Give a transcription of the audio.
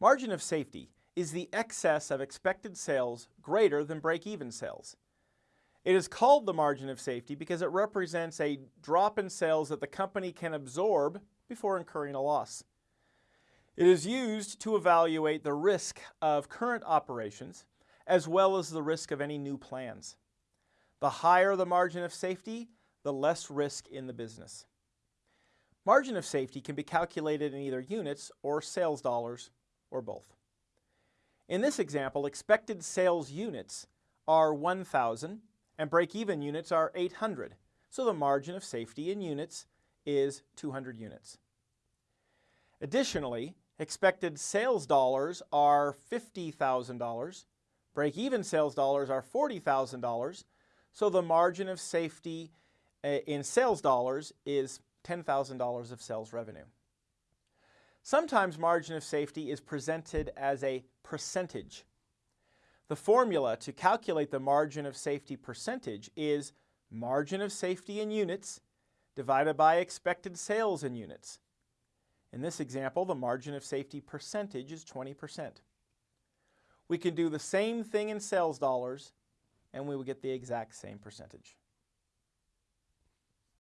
Margin of safety is the excess of expected sales greater than break-even sales. It is called the margin of safety because it represents a drop in sales that the company can absorb before incurring a loss. It is used to evaluate the risk of current operations as well as the risk of any new plans. The higher the margin of safety, the less risk in the business. Margin of safety can be calculated in either units or sales dollars or both. In this example, expected sales units are 1,000 and break-even units are 800, so the margin of safety in units is 200 units. Additionally, expected sales dollars are $50,000, break-even sales dollars are $40,000, so the margin of safety uh, in sales dollars is $10,000 of sales revenue. Sometimes margin of safety is presented as a percentage. The formula to calculate the margin of safety percentage is margin of safety in units divided by expected sales in units. In this example, the margin of safety percentage is 20%. We can do the same thing in sales dollars and we will get the exact same percentage.